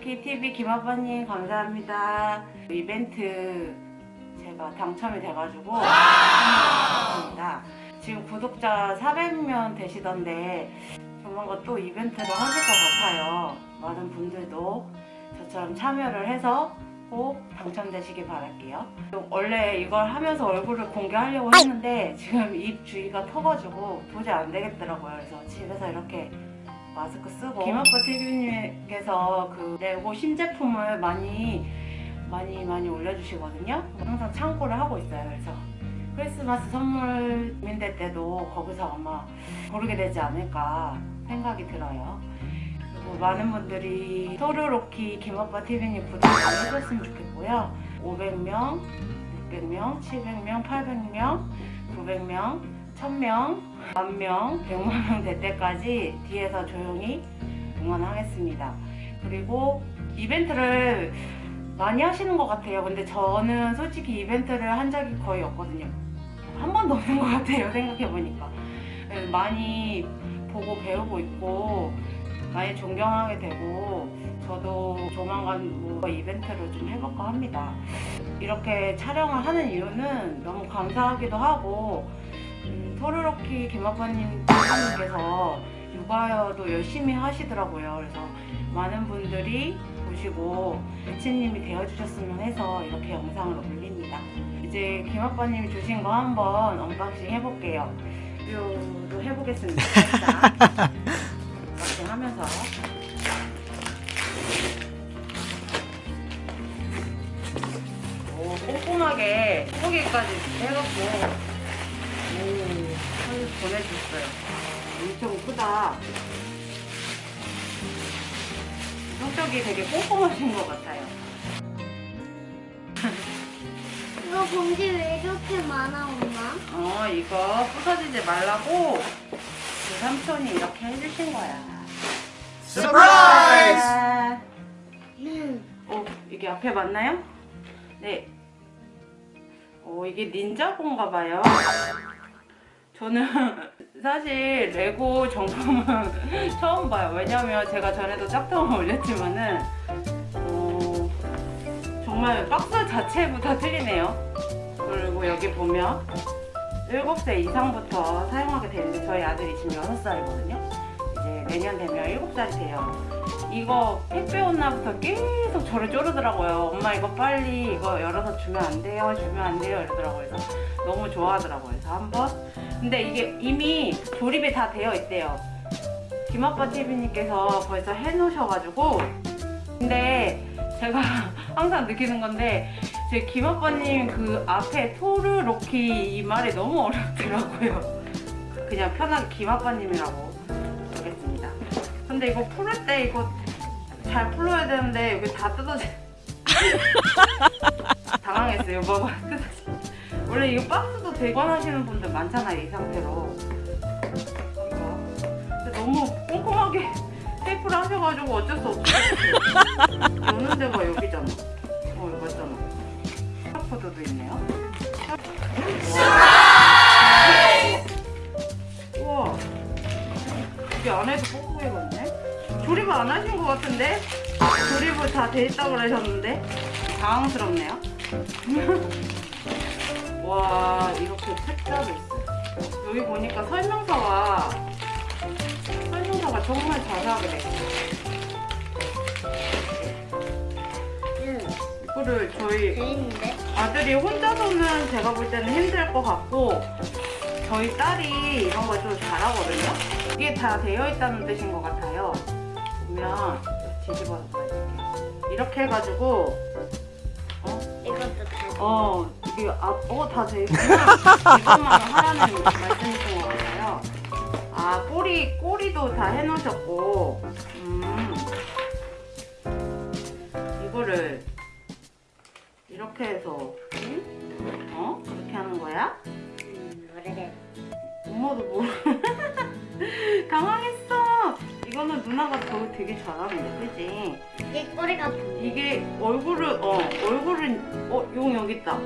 키 TV 김아빠님 감사합니다. 이벤트 제가 당첨이 돼가지고 참여했습니다. 지금 구독자 400명 되시던데 조만간 또 이벤트를 하실 것 같아요. 많은 분들도 저처럼 참여를 해서 꼭 당첨되시길 바랄게요. 원래 이걸 하면서 얼굴을 공개하려고 했는데 지금 입 주위가 터가지고 도저히 안 되겠더라고요. 그래서 집에서 이렇게 마스크 쓰고. 김아빠 TV님께서 그 레고 신제품을 많이 많이 많이 올려주시거든요. 항상 참고를 하고 있어요. 그래서 크리스마스 선물 민대 때도 거기서 아마 고르게 되지 않을까 생각이 들어요. 그리고 많은 분들이 토르로키 김아빠 TV님 구독을 해줬으면 좋겠고요. 500명, 600명, 700명, 800명, 900명, 1000명, 만명, 100만명 될 때까지 뒤에서 조용히 응원하겠습니다. 그리고 이벤트를 많이 하시는 것 같아요. 근데 저는 솔직히 이벤트를 한 적이 거의 없거든요. 한 번도 없는 것 같아요 생각해보니까. 많이 보고 배우고 있고 많이 존경하게 되고 저도 조만간 뭐 이벤트를 좀 해볼까 합니다. 이렇게 촬영을 하는 이유는 너무 감사하기도 하고 음, 토르로키 선생님께서 육아도 열심히 하시더라고요. 그래서 많은 분들이 보시고 매치님이 되어주셨으면 해서 이렇게 영상을 올립니다. 이제 김아빠님이 주신 거 한번 unboxing 해볼게요. 리뷰도 해보겠습니다. unboxing 하면서. 오, 꼼꼼하게 소개까지 해갖고 보내주셨어요 엄청 크다 성격이 되게 꼼꼼하신 것 같아요 이거 봉지 왜 이렇게 많아 엄마? 어 이거 부서지지 말라고 그 삼촌이 이렇게 해주신 거야 surprise! 음. 오 이게 앞에 맞나요? 네. 오 이게 닌자고인가 봐요. 저는 사실 레고 정품은 처음 봐요. 왜냐면 제가 전에도 짝퉁을 올렸지만은 어, 정말 박스 자체부터 틀리네요. 그리고 여기 보면 7세 이상부터 사용하게 되는데 저희 아들이 지금 6살이거든요. 내년 되면 7살이 돼요. 이거 택배 온 날부터 계속 저를 쪼르더라고요. 엄마 이거 빨리 이거 열어서 주면 안 돼요? 주면 안 돼요? 이러더라고요. 그래서 너무 좋아하더라고요. 그래서 한번 근데 이게 이미 조립이 다 되어 있대요. 김아빠 TV님께서 벌써 해놓으셔가지고 근데 제가 항상 느끼는 건데 제 김아빠님 그 앞에 토르 로키 이 말이 너무 어렵더라고요. 그냥 편하게 김아빠님이라고 하겠습니다. 근데 이거 풀을 때 이거 잘 풀어야 되는데 여기 다 뜯어져 당황했어요. 봐봐. 원래 이거 박스도 대관하시는 분들 많잖아요 이 상태로. 근데 너무 꼼꼼하게 테이프를 하셔가지고 어쩔 수 없어 여는 데가 여기잖아. 어 이거 맞잖아. 샤코드도 있네요. 우와 이게 안에도 꼼꼼해가 있네 조립을 안 하신 것 같은데? 조립을 다 돼 있다고 그러셨는데? 당황스럽네요 와 이렇게 책자도 있어요 여기 보니까 설명서가 설명서가 정말 자세하게 돼 응. 이거를 저희? 아들이 혼자서는 제가 볼 때는 힘들 것 같고 저희 딸이 이런 걸 좀 잘하거든요 이게 다 되어 있다는 뜻인 것 같아요 보면 뒤집어서 보여줄게요 이렇게 해가지고 어? 이것도 다. 어 이게 아 어 다 되구나 이것만 하라는 말씀이신 것 같아요 아 꼬리 꼬리도 다 해놓으셨고 음 이거를 이렇게 해서 응? 어 그렇게 하는 거야? 음, 오래돼. 엄마도 모르 당황했어 이거는 누나가 더 되게 잘하는데 그지? 이게 꼬리가. 이게 얼굴을 어 얼굴은 어용 여기 있다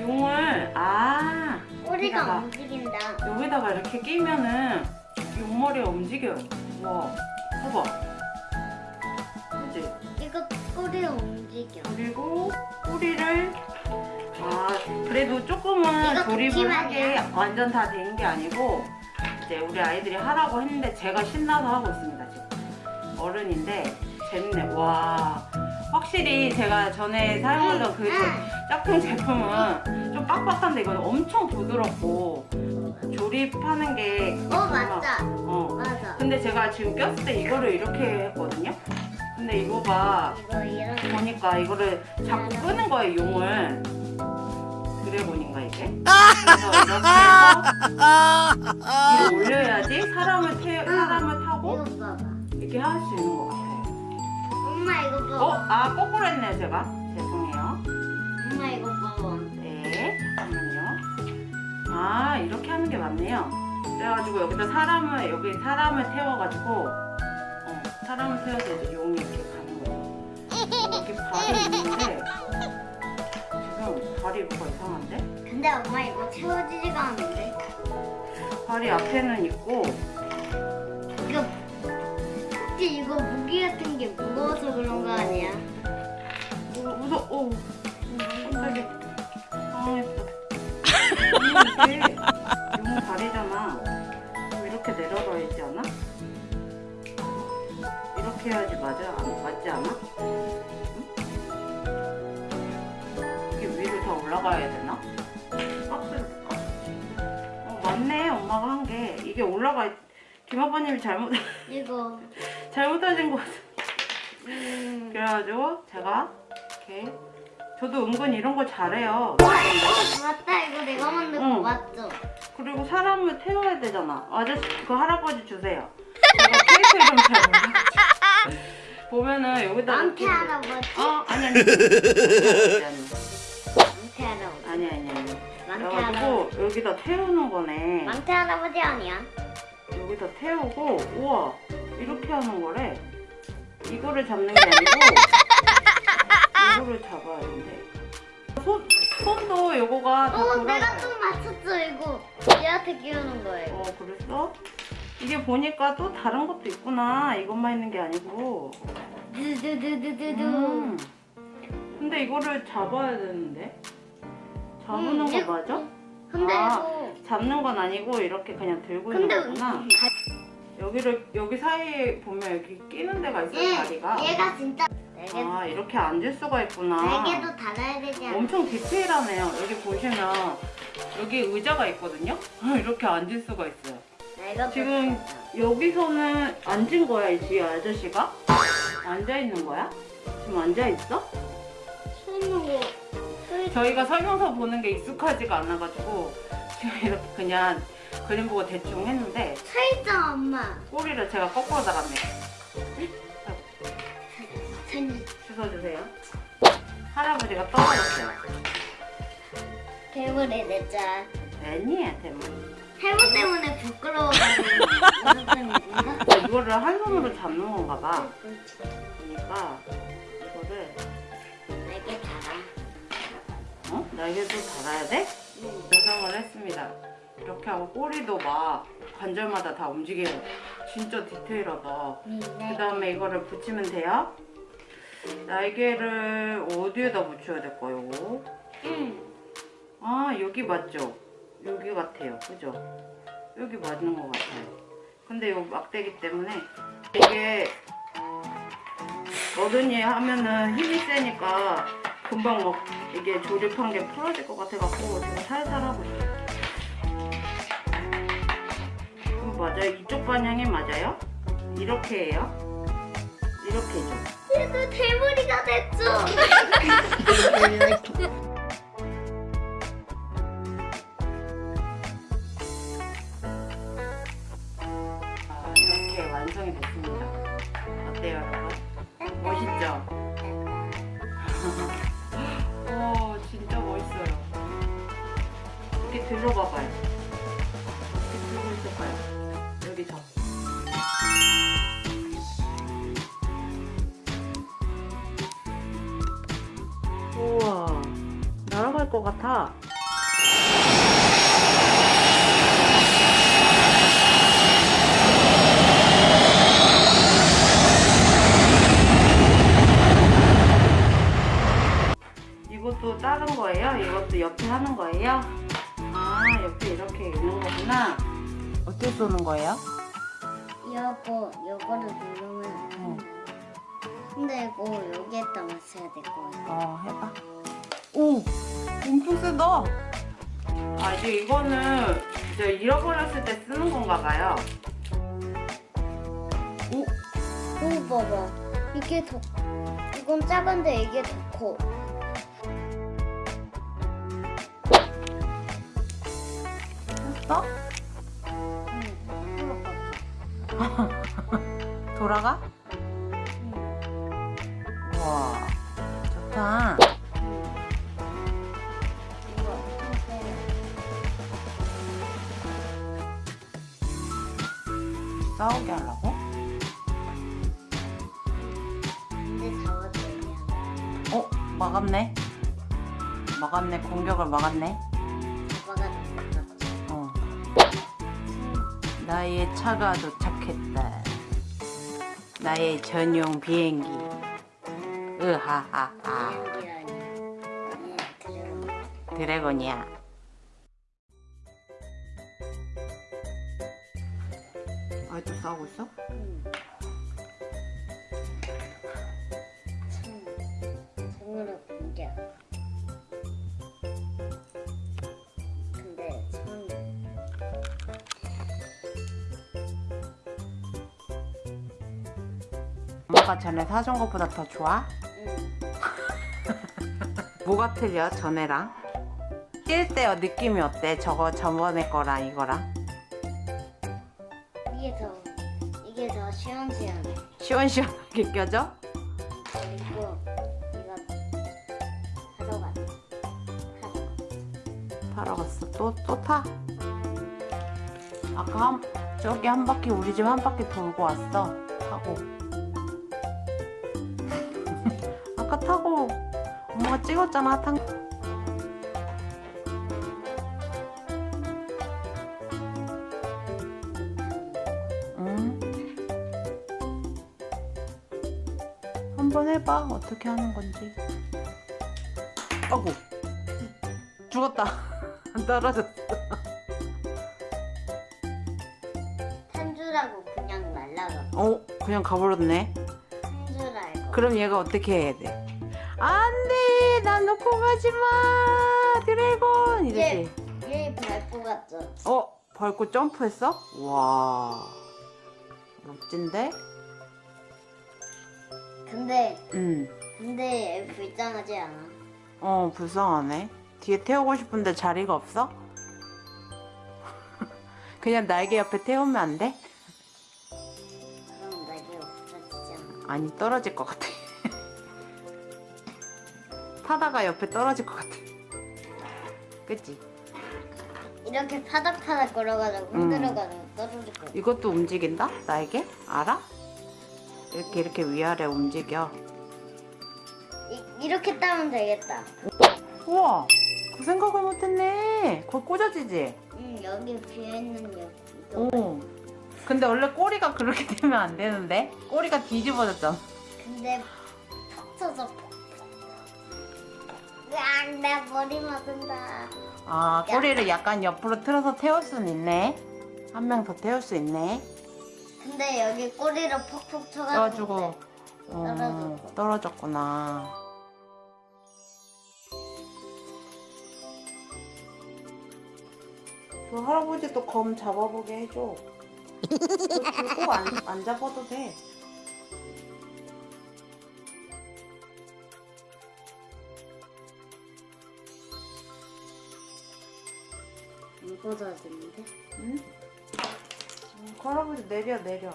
용을 아 꼬리가 여기다가 움직인다. 여기다가 이렇게 끼면은 옆머리가 움직여요. 와, 봐봐. 그지? 이거 꼬리가 움직여. 그리고 꼬리를 아 그래도 조금은 이거 조립을 잠시만요. 하게 완전 다 된 게 아니고 이제 우리 아이들이 하라고 했는데 제가 신나서 하고 있습니다 지금 어른인데 재밌네 와 확실히 제가 전에 사용하던 그 제- 짝퉁 제품은 좀 빡빡한데 이거는 엄청 부드럽고 조립하는 게 어 맞다. 어 맞아. 근데 제가 지금 꼈을 때 이거를 이렇게 했거든요 근데 이거가 이거 이렇게. 보니까 이거를 자꾸 끄는 거예요 용을 보니까 이게 그래서 이렇게 해서 위로 올려야지 사람을 태 사람을 타고. 이렇게 할 수 있는 것 같아요 엄마 이거 어? 봐봐. 아 거꾸로 했네요 제가 죄송해요 엄마 이거 봐봐. 네 잠깐만요 아 이렇게 하는 게 맞네요 그래가지고 여기다 사람을 여기 사람을 태워가지고 어, 사람을 태워서 이제 용이 이렇게 가는 거죠 여기 발이 있는데 발이 뭐가 이상한데? 근데 엄마 이거 채워지지가 않는데. 발이 앞에는 있고 이거 혹시 이거 무기 같은 게 무거워서 그런 거 아니야? 어, 무서 어 깜짝이야 당황했어 아니 이게 용 발이잖아 그럼 이렇게 내려가야지 않아? 이렇게 해야지 맞아? 안, 맞지 않아? 올라가야 되나? 볼까? 어 맞네 엄마가 한 게 이게 올라가 김아빠님이 잘못 이거. 잘못하신 것 같아 음. 그래가지고 제가 이렇게 저도 은근 이런 거 잘해요. 어, 맞다 이거 내가 만든 거 응. 맞죠? 그리고 사람을 태워야 되잖아. 아저씨 그 할아버지 주세요. 제가 캐릭터 이름 잘 몰라. 보면은 여기다 이렇게- 할아버지. 어 아니 아니 망태 할아버지. 아니 아니 아니. 할아버지. 그래가지고 여기다 태우는 거네. 망태 할아버지 아니야? 여기다 태우고 우와 이렇게 하는 거래. 이거를 잡는 게 아니고 이거를 잡아야 된대. 손 손도 요거가 다 어 돌아가요. 내가 또 맞췄어 이거. 얘한테 끼우는 거예요. 어 그랬어? 이게 보니까 또 다른 것도 있구나 이것만 있는 게 아니고 두두두두두두. 음. 근데 이거를 잡아야 되는데 잡는 음, 거 맞아? 근데 아. 이거. 잡는 건 아니고 이렇게 그냥 들고 근데 있는 거구나 여기를 여기 사이에 보면 여기 끼는 데가 있어요 응, 다리가 얘가 진짜 날개, 아 이렇게 앉을 수가 있구나 날개도 달아야 되지 않아? 엄청 디테일하네요 여기 보시면 여기 의자가 있거든요 이렇게 앉을 수가 있어요 날개도 지금 여기서는 앉은 거야 이 뒤에 아저씨가? 앉아 있는 거야? 지금 앉아 있어? 손으로 소리 저희가 설명서 보는 게 익숙하지가 않아가지고 지금 이렇게 그냥 그림 보고 대충 했는데 차 있잖아 엄마. 꼬리를 제가 거꾸로. 전 주워주세요. 할아버지가 떨어졌어요. 괴물이 됐자. 애니야 대문. 해무 때문에 부끄러워가지고? 어, 이거를 한 손으로 잡는 건가 봐. 그러니까 어? 날개도 달아야 돼? 응. 구성을 했습니다. 이렇게 하고 꼬리도 막 관절마다 다 움직여요. 진짜 디테일하다. 그 다음에 이거를 붙이면 돼요. 날개를 어디에다 붙여야 될까요? 응. 아 여기 맞죠? 여기 같아요. 그죠? 여기 맞는 것 같아요. 근데 이 막대기 때문에 이게 어른이 하면은 힘이 세니까 금방 막 이게 조립한 게 풀어질 것 같아갖고 지금 살살 하고 있어요. 그럼 맞아요? 이쪽 방향이 맞아요? 이렇게 해요? 이렇게죠? 얘도 대머리가 됐죠. 것 같아 이것도 자른 거예요? 이것도 옆에 하는 거예요? 아 옆에 이렇게 있는 거구나 어떻게 쏘는 거예요? 이거 이거를 누르면 어. 근데 이거 여기에다 맞춰야 될 거예요 어 해봐 오! 엄청 세다 아 이제 이거는 이제 잃어버렸을 때 쓰는 건가 봐요 오 오 봐봐 이게 더 이건 작은데 이게 더 커. 했어? 응. 돌아가? 응. 우와 좋다 싸우게 하려고? 왔어요. 어 막았네 막았네 공격을 막았네. 어 나의 차가 도착했다 나의 전용 비행기 으하하하. 네, 드래곤. 드래곤이야 아직도 싸우고 있어? 응. 참, 손으로 공격. 근데 손 엄마가 전에 사준 것보다 더 좋아? 응. 뭐가 틀려 전에랑? 뛸때 느낌이 어때? 저거 저번에 거랑 이거랑 시원시원해. 시원시원하게 껴져? 그리고 이거. 하러 갔다. 타러 갔어 또 또 타? 아까 한 저기 한 바퀴 우리 집 한 바퀴 돌고 왔어 타고 아까 타고 엄마가 찍었잖아 탄 해봐. 어떻게 하는 건지. 아고 죽었다. 떨어졌어. 탄줄 알고 그냥 날라가. 어? 그냥 가버렸네? 탄줄 알고. 그럼 얘가 어떻게 해야 돼? 안돼! 나 놓고 가지마! 드래곤! 이러지. 얘 밟고 갔죠. 어? 밟고 점프했어? 와. 멋진데 근데 응어 근데 얘 불쌍하지 않아. 어, 불쌍하네 뒤에 태우고 싶은데 자리가 없어 그냥 날개 옆에 태우면 안 돼? 그럼 날개 없어지잖아. 아니 떨어질 것 같아 타다가 옆에 떨어질 것 같아 그치? 이렇게 파닥파닥 걸어가지고 음. 흔들어가지고 떨어질 거야. 이것도 움직인다? 날개? 알아? 이렇게 이렇게 위아래 움직여 이, 이렇게 따면 되겠다. 우와 그 생각을 못했네 거기 꽂아지지? 응 여기 비어있는 여기. 오 근데 원래 꼬리가 그렇게 되면 안 되는데? 꼬리가 뒤집어졌잖아 근데 톡 쳐서 폭. 으악 내 머리 맞은다. 아 꼬리를 약간 옆으로 틀어서 태울 수는 있네 한 명 더 태울 수 있네 근데 여기 꼬리를 퍽퍽 쳐가지고. 어, 떨어졌고. 떨어졌구나 그 할아버지도 검 잡아보게 해줘 그거 안, 안 잡아도 돼안 꽂아지는데? 응? 음, 그 할아버지 내려 내려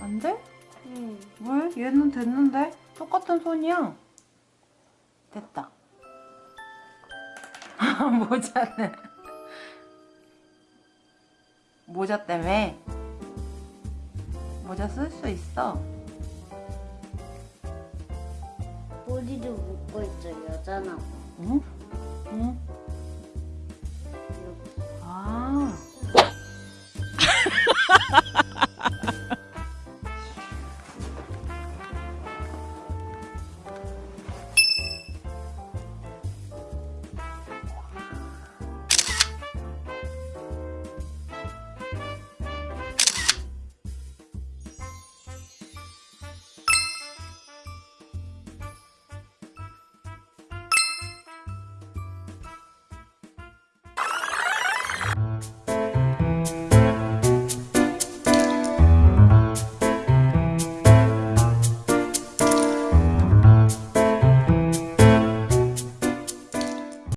안 돼? 응. 왜? 얘는 됐는데? 똑같은 손이야 됐다 모자는 모자 때문에 모자 쓸 수 있어 머리를 묶고 있죠 여자나. 응? 응? 아.